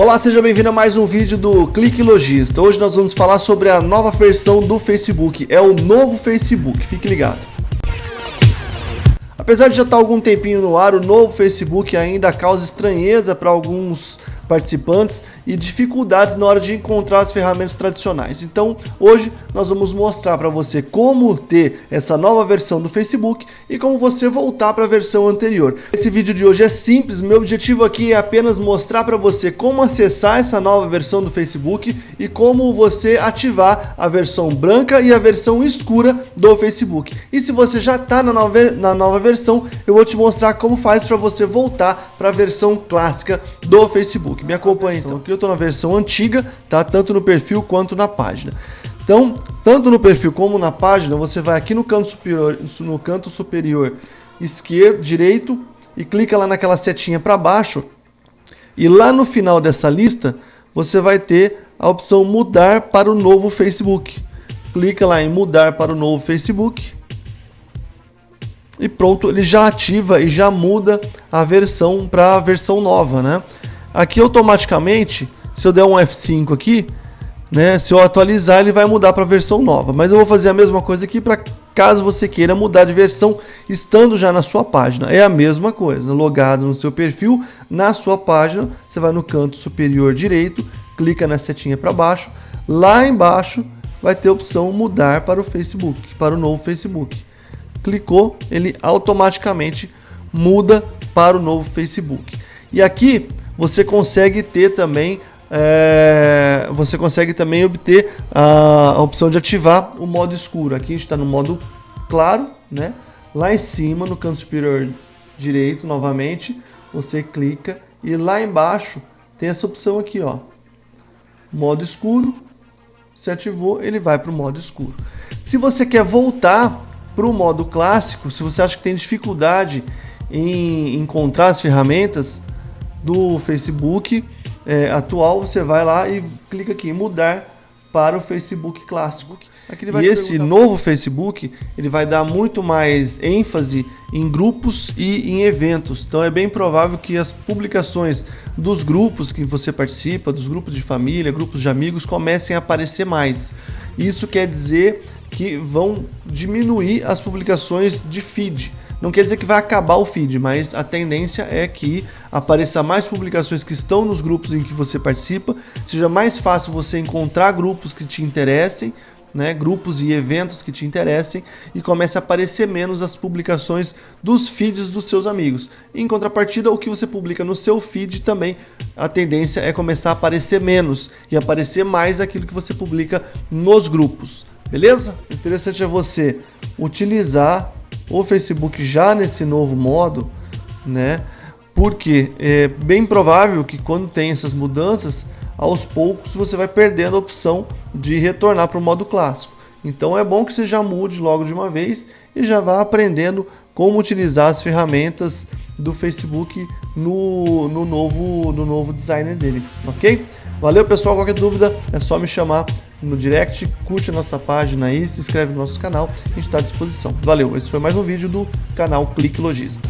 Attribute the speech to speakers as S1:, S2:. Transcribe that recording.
S1: Olá, seja bem-vindo a mais um vídeo do Clique Logista. Hoje nós vamos falar sobre a nova versão do Facebook, é o novo Facebook, fique ligado. Apesar de já estar algum tempinho no ar, o novo Facebook ainda causa estranheza para alguns participantes e dificuldades na hora de encontrar as ferramentas tradicionais. Então, hoje nós vamos mostrar para você como ter essa nova versão do Facebook e como você voltar para a versão anterior. Esse vídeo de hoje é simples, meu objetivo aqui é apenas mostrar para você como acessar essa nova versão do Facebook e como você ativar a versão branca e a versão escura do Facebook. E se você já está na nova, na nova versão, eu vou te mostrar como faz para você voltar para a versão clássica do Facebook. Facebook. Me acompanhe então. Aqui eu estou na versão antiga, tá? Tanto no perfil quanto na página. Então, tanto no perfil como na página, você vai aqui no canto superior, no canto superior esquerdo, direito, e clica lá naquela setinha para baixo. E lá no final dessa lista, você vai ter a opção mudar para o novo Facebook. Clica lá em mudar para o novo Facebook. E pronto, ele já ativa e já muda a versão para a versão nova, né? Aqui automaticamente, se eu der um F5 aqui, né, se eu atualizar ele vai mudar para a versão nova. Mas eu vou fazer a mesma coisa aqui para caso você queira mudar de versão estando já na sua página. É a mesma coisa, logado no seu perfil, na sua página, você vai no canto superior direito, clica na setinha para baixo, lá embaixo vai ter a opção mudar para o Facebook, para o novo Facebook. Clicou, ele automaticamente muda para o novo Facebook. E aqui você consegue ter também é, você consegue também obter a, a, opção de ativar o modo escuro. Aqui a gente está no modo claro, né? Lá em cima, no canto superior direito, novamente, você clica e lá embaixo tem essa opção aqui, ó, modo escuro. Se ativou, ele vai para o modo escuro. Se você quer voltar para o modo clássico, se você acha que tem dificuldade em encontrar as ferramentas, do Facebook é, atual, você vai lá e clica aqui em mudar para o Facebook clássico. e esse novo Facebook, ele vai dar muito mais ênfase em grupos e em eventos. Então é bem provável que as publicações dos grupos que você participa, dos grupos de família, grupos de amigos, comecem a aparecer mais. Isso quer dizer que vão diminuir as publicações de feed. Não quer dizer que vai acabar o feed, mas a tendência é que apareça mais publicações que estão nos grupos em que você participa, seja mais fácil você encontrar grupos que te interessem, né, grupos e eventos que te interessem e comece a aparecer menos as publicações dos feeds dos seus amigos. Em contrapartida, o que você publica no seu feed também, a tendência é começar a aparecer menos e aparecer mais aquilo que você publica nos grupos. Beleza? O interessante é você utilizar o Facebook já nesse novo modo, né? Porque é bem provável que quando tem essas mudanças, aos poucos você vai perdendo a opção de retornar para o modo clássico. Então é bom que você já mude logo de uma vez e já vá aprendendo como utilizar as ferramentas do Facebook no, no, novo, no novo designer dele, ok? Valeu pessoal, qualquer dúvida é só me chamar no direct, curte a nossa página aí, se inscreve no nosso canal, a gente está à disposição. Valeu, esse foi mais um vídeo do canal Clique Logista.